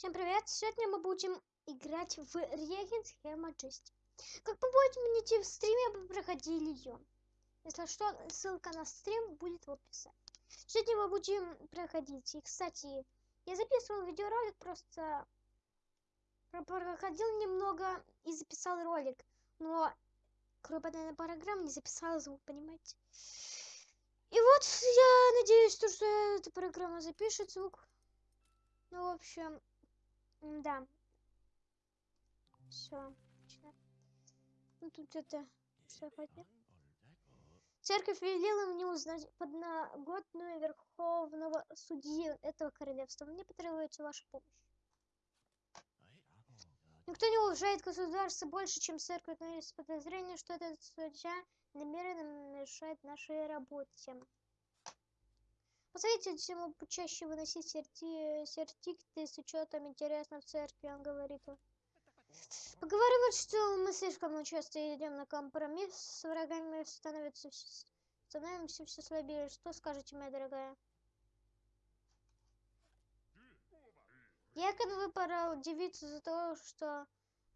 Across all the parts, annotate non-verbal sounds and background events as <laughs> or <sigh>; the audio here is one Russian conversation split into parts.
Всем привет! Сегодня мы будем играть в Реген Схема. Как вы помните, в стриме мы проходили ее. Если что, ссылка на стрим будет в описании. Сегодня мы будем проходить. И, кстати, я записывал видеоролик, просто проходил немного и записал ролик. Но кроме программа не записала звук, понимаете? И вот я надеюсь, что эта программа запишет звук. Ну, в общем, да. Все. Ну, тут это... Что хотят? Церковь велела мне узнать подноготную верховного судьи этого королевства. Мне потребуется ваша помощь. Никто не уважает государство больше, чем церковь, но есть подозрение, что этот судья намеренно мешает нашей работе. Посоветуйте всему почаще выносить серти... сертикты с учетом интересно в церкви, он говорит. Поговаривают, что мы слишком часто идем на компромисс с врагами, становится становимся все слабее. Что скажете, моя дорогая? Якон выпорол девицу за то, что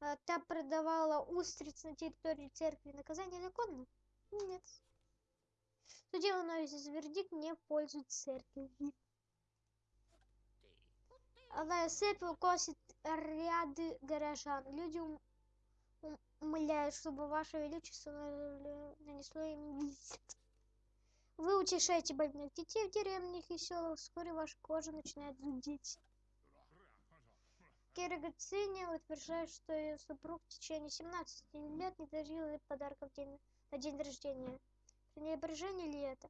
э, та продавала устриц на территории церкви. Наказание законно? Нет. Судья выносит вердикт не в пользу церкви. Алая цепь косит ряды горожан. Люди ум умоляют, чтобы ваше величество нанесло им визит. Вы утешаете больных детей в деревнях и селах, вскоре ваша кожа начинает зудеть. Кира утверждает, что ее супруг в течение 17 лет не дарил ей подарков день, на день рождения. Пренебрежение ли это?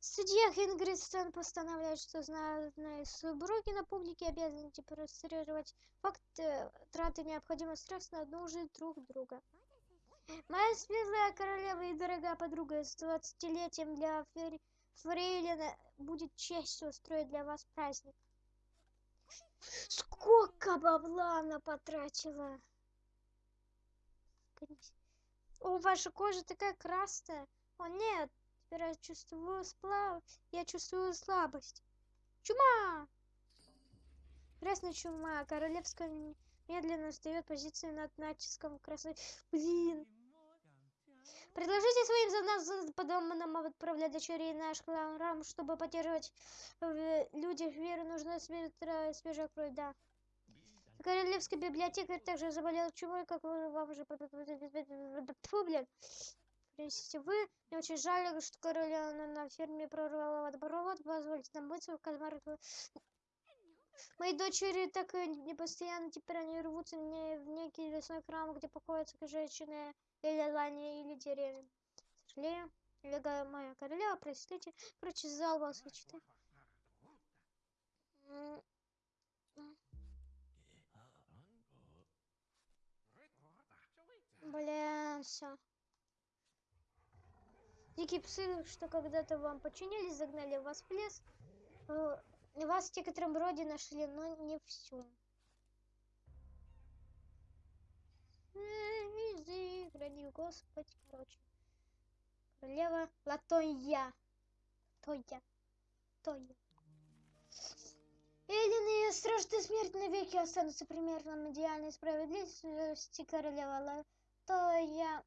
Судья Хингристон постановляет, что знатные супруги на публике обязаны демонстрировать факт э, траты необходимых средств на нужды друг друга. Моя светлая королева и дорогая подруга с двадцатилетием для Фрейлина будет честью устроить для вас праздник. Сколько бабла она потратила? О, ваша кожа такая красная. О, нет, теперь я чувствую сплав. Я чувствую слабость. Чума! Красная чума. Королевская медленно сдает позиции над натиском красной. Блин. Предложите своим за нас подобным отправлять дочерей наш храм, чтобы поддерживать в людях веру, нужна свежая кровь, да. Королевская библиотека также заболела чумой, как вам уже... Фу, блин. Принесите вы. Мне очень жаль, что королева на ферме прорвала водопровод. Позвольте нам быть в кальмарах. Мои дочери так не постоянно теперь они рвутся мне в некий лесной храм, где покоятся женщины или лани, или деревья. Сожалею, дорогая моя королева, простите, прочесал вас, вычитай. Бля, все. Дикие псы, что когда-то вам подчинились, загнали вас в лес. Э, вас в некотором роде нашли, но не всю. Изи, храни Господь, короче. Королева Латоя. Тоя. Тоя. Эллин и страшная смерть навеки останутся примерно идеальной справедливости королева Латоя то я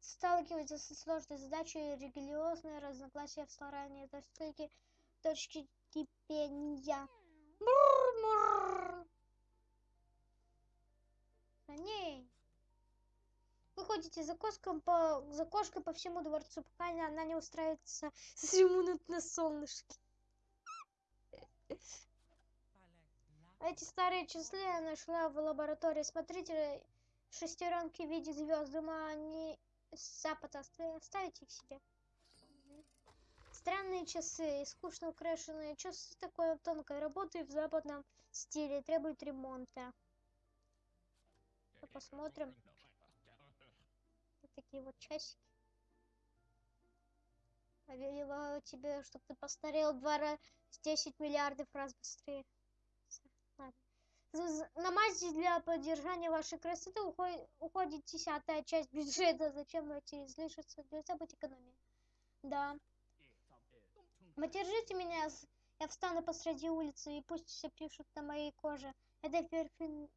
сталкивается со сложной задачей религиозные разногласия в старании достойки точки кипения. За ней. Вы ходите за кошком по за кошкой по всему дворцу, пока она не устраивается ремонт на солнышке. <laughs> Эти старые часы я нашла в лаборатории смотрителя шестеренки в виде звезд. Думаю, они с запада оставить их себе. Странные часы, скучно украшенные часы такой тонкой работы в западном стиле, требуют ремонта. Посмотрим. Вот такие вот часики. Повелеваю тебе, чтобы ты постарел два раза, 10 миллиардов раз быстрее. На мазь для поддержания вашей красоты уходит, десятая часть бюджета. <laughs> Зачем эти излишества? Должна быть экономия. Да. Поддержите меня, Я встану посреди улицы, и пусть все пишут на моей коже. Это перфин...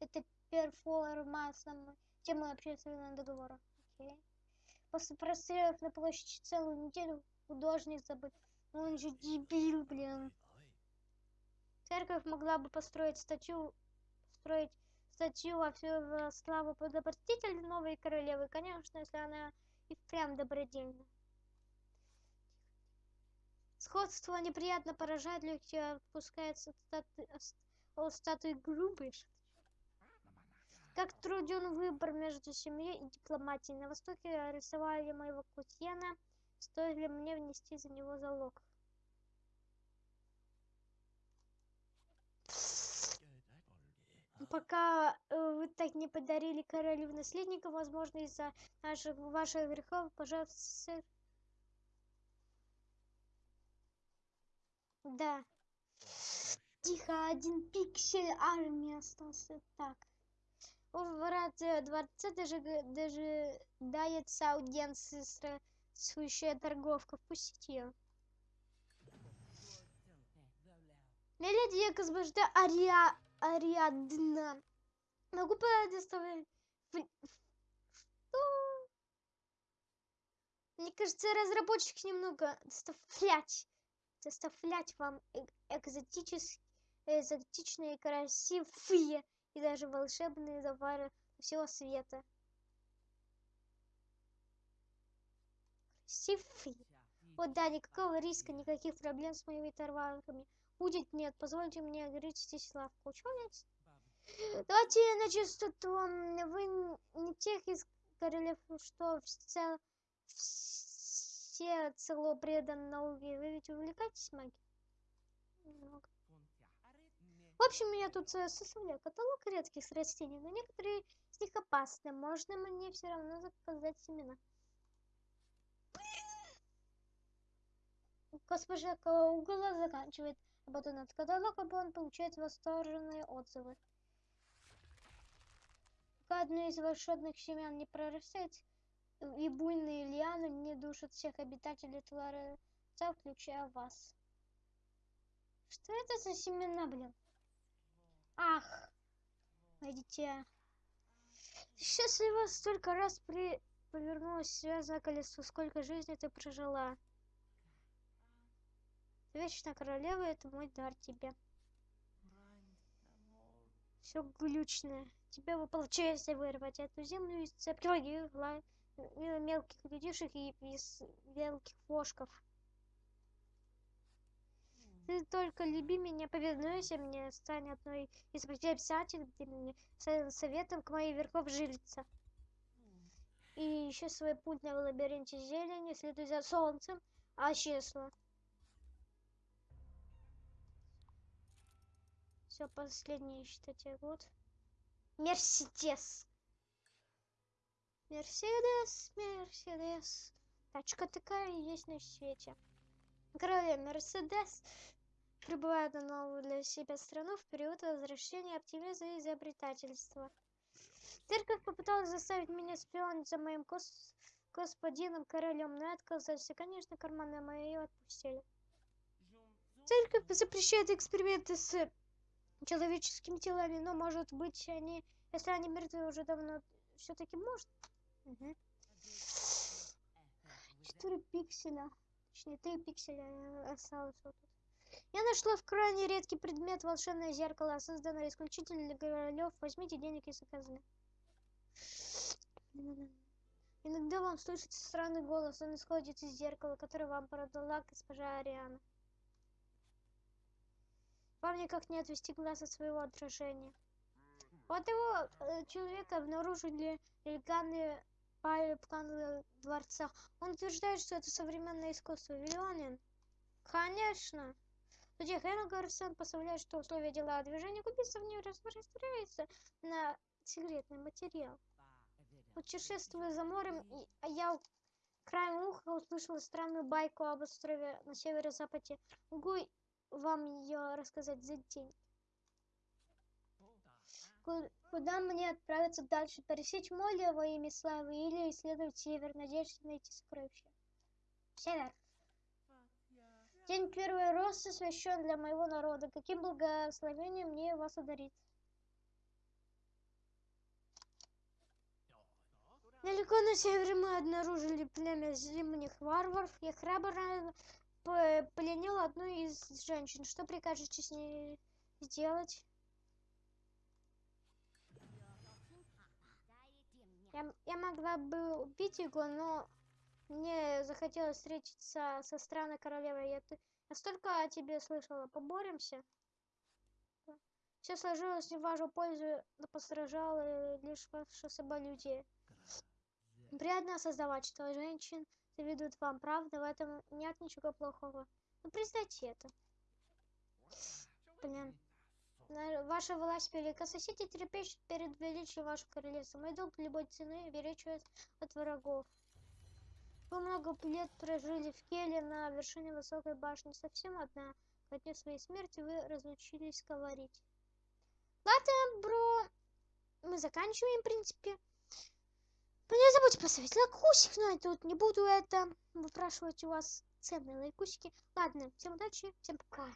Это перформанс, тема общественного договора. Окей. После прострелов на площади целую неделю художник забыл. Ну, Он же дебил, блин. Церковь могла бы построить статью, построить статью во всю в славу подобрастителя новой королевы, конечно, если она и впрямь добродельна. Сходство неприятно поражает, легкие отпускается стату... о статуи грубой. Как труден выбор между семьей и дипломатией. На Востоке рисовали моего кузена, стоит мне внести за него залог. Пока э, вы так не подарили королю наследника, возможно, из-за наших ваших грехов, пожалуйста, сэр. Да. Тихо, один пиксель армии остался. Так. У врат дворца даже, даже дается аудиенция странствующая торговка. Впустите ее. Леди я госпожа Ариа... Ариадна. Могу предоставить... Что? Мне кажется, разработчик немного доставлять, доставлять вам экзотические, экзотичные, красивые и даже волшебные товары всего света. Красивые. Вот да, никакого риска, никаких проблем с моими товарами будет нет. Позвольте мне ограничить лавку. Нет? Давайте на чистоту. Вы не тех из королев, что все, все цело предан науке. Вы ведь увлекаетесь магией? В общем, я тут составляю каталог редких растений, но некоторые из них опасны. Можно мне все равно заказать семена. Госпожа Каугла заканчивает работу над каталогом, он получает восторженные отзывы. Пока одно из волшебных семян не прорастает, и буйные лианы не душат всех обитателей Творца, включая вас. Что это за семена, блин? Ах, мое дитя. Счастливо столько раз при... повернулось связанное колесо, сколько жизни ты прожила. Вечная королева, это мой дар тебе. Все глючное. Тебе бы получается вырвать эту землю из цепки мелких людишек и из мелких вошков. Ты только люби меня, повинуйся мне, стань одной из обязательных советом к моей верхов жилица. И еще свой путь на лабиринте зелени, следуй за солнцем, а честно. Все, последний, считайте, год. Мерседес. Мерседес, Мерседес. Тачка такая есть на свете. Королева Мерседес прибывает на новую для себя страну в период возвращения оптимизма и изобретательства. Церковь попыталась заставить меня шпионить за моим гос господином королем, но я отказался. Конечно, карманы мои отпустили. Церковь запрещает эксперименты с человеческими телами, но может быть они, если они мертвы уже давно, все-таки может. Угу. 4 пикселя, точнее 3 пикселя осталось вот тут. Я нашла в крайне редкий предмет волшебное зеркало, созданное исключительно для королев. Возьмите денег и заказы. Иногда вам слышится странный голос, он исходит из зеркала, которое вам продала госпожа Ариана. Вам никак не отвести глаз от своего отражения. Вот его э, человека обнаружили нелегальные планы дворца. Он утверждает, что это современное искусство. Виллионин? Конечно. Судья Хэнна Гарсон поставляет, что условия дела о движении убийства не распространяются на секретный материал. Путешествуя за морем, я краем уха услышала странную байку об острове на северо-западе Гуй вам ее рассказать за день. Куда мне отправиться дальше? Пересечь море во имя славы или исследовать север, надеясь найти сокровища? Север. День первый рост освящен для моего народа. Каким благословением мне вас одарить? Далеко на севере мы обнаружили племя зимних варваров. Я храбро пленил одну из женщин. Что прикажете с ней сделать? Я, я могла бы убить его, но мне захотелось встретиться со странной королевой. Я, т- я столько о тебе слышала. Поборемся? Все сложилось не в вашу пользу, но постраждало лишь ваше соболюдие. Приятно осознавать, что женщин завидуют вам, правда? В этом нет ничего плохого. Ну, признайте это. Блин. Ваша власть велика. Соседи трепещут перед величием вашего королевства. Мой долг любой цены беречь вас от врагов. Вы много лет прожили в Келе на вершине высокой башни. Совсем одна. Дню своей смерти вы разучились говорить. Ладно, бро. Мы заканчиваем, в принципе. Ну, не забудьте поставить лайкусик, но я тут не буду это выпрашивать у вас ценные лайкусики. Ладно, всем удачи, всем пока.